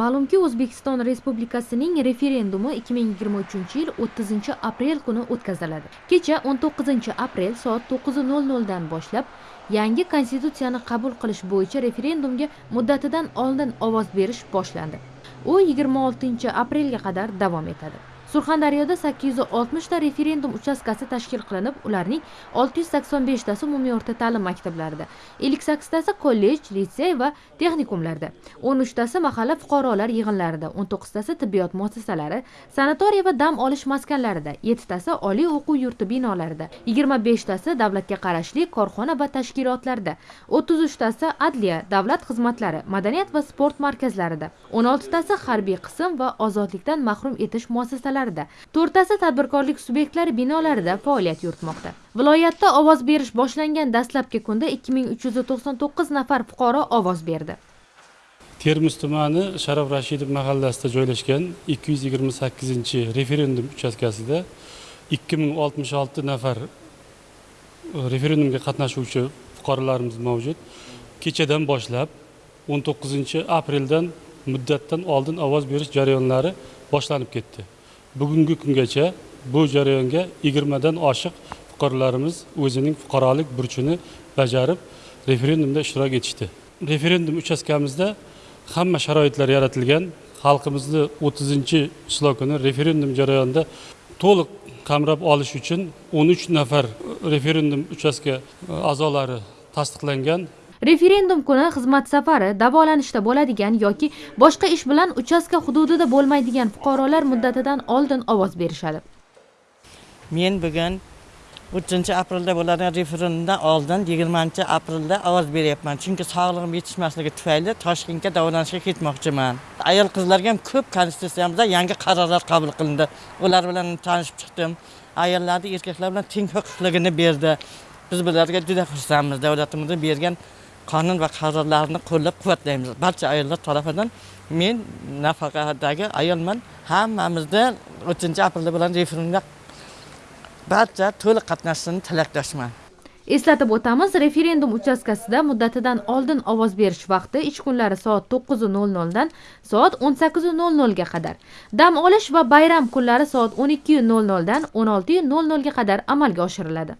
ma'lumki o'zbekiston respublikasining referendumi ikki ming yigirma uchinchi yil o'ttizinchi aprel kuni o'tkaziladi. Kecha o'n to'qqizinchi aprel soat 9:00 dan boshlab yangi konstitutsiyani qabul qilish bo'yicha referendumga muddatidan oldin ovoz berish boshlandi. U yigirma oltinchi aprelga qadar davom etadi. Surxondaryoda sakkiz yuz oltmishta referendum uchastkasi tashkil qilinib ularning olti yuz sakson beshtasi umumiy o'rta ta'lim maktablarida. Ellik sakkiztasi kollej litsey va texnikumlarda. O'n uchtasi mahalla fuqarolar yig'inlarida. O'n to'qqiztasi tibbiyot muassasalari sanatoriy va dam olish maskanlarida. Yettitasi oliy o'quv yurti binolarida. Yigirma beshtasi davlatga qarashli korxona va tashkilotlarda. O'ttiz uchtasi adliya davlat xizmatlari madaniyat va sport markazlarida. O'n oltitasi harbiy qism va ozodlikdan mahrum etish muassasalarida to'rttasi tadbirkorlik subyektlari binolarida faoliyat yuritmoqda. Viloyatda ovoz berish boshlangan dastlabki kunda ikki ming uch yuz to'qson to'qqiz nafar fuqaro ovoz berdi. Termiz tumani sharof rashidov mahallasida joylashgan ikki yuz yigirma sakkizinchi referendum uchastkasida ikki ming oltmish olti nafar e, referendumga qatnashuvchi fuqarolarimiz mavjud. Kechadan boshlab o'n to'qqizinchi apreldan muddatdan oldin ovoz berish jarayonlari boshlanib ketdi. Bugungi kungacha bu jarayonga yigirmadan oshiq fuqarolarimiz o'zining fuqarolik burchini bajarib referendumda ishtirok etishdi. Referendum uchastkamizda hamma sharoitlar yaratilgan. Xalqimizni o'ttizinchi ishlov kuni referendum jarayonida to'liq qamrab olish uchun o'n uch nafar referendum uchastka a'zolari tasdiqlangan. Referendum kuni xizmat safari davolanishda bo'ladigan yoki boshqa ish bilan uchastka hududida bo'lmaydigan fuqarolar muddatidan oldin ovoz berishadi. Men bugun 3-aprelda bo'ladigan referendumdan oldin yigirmanchi aprelda ovoz beryapman. Chunki sog'lig'im yetishmasligi tufayli toshkentga davolanishga ketmoqchiman. Ayol qizlarga ham ko'p konstitutsiyamizda yangi qarorlar qabul qilindi. Ular bilan tanishib chiqdim. Ayollarni erkaklar bilan teng huquqligini berdi. Biz bularga juda xursandmiz. Davlatimizni bergan qonun va qarorlarni qo'llab quvvatlaymiz. Barcha ayollar tarafidan men nafaqadagi ayolman. Hammamizda o'ttinchi aprelda bilan referendumda barcha to'liq qatnashishini tilakdoshman eslatib o'tamiz referendum uchastkasida muddatidan oldin ovoz berish vaqti ish kunlari soat to'qqiz nol noldan soat o'n sakkiz nol nolga qadar. Dam olish va bayram kunlari soat o'n ikki nol noldan o'n olti nol nolga qadar amalga oshiriladi.